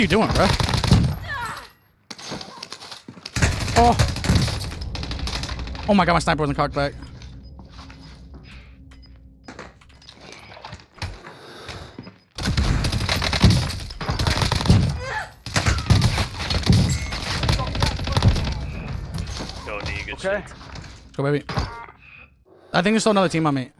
are you doing, bro? Oh. Oh my god, my sniper wasn't cocked back. Okay. Okay. Go, baby. I think there's still another team on me.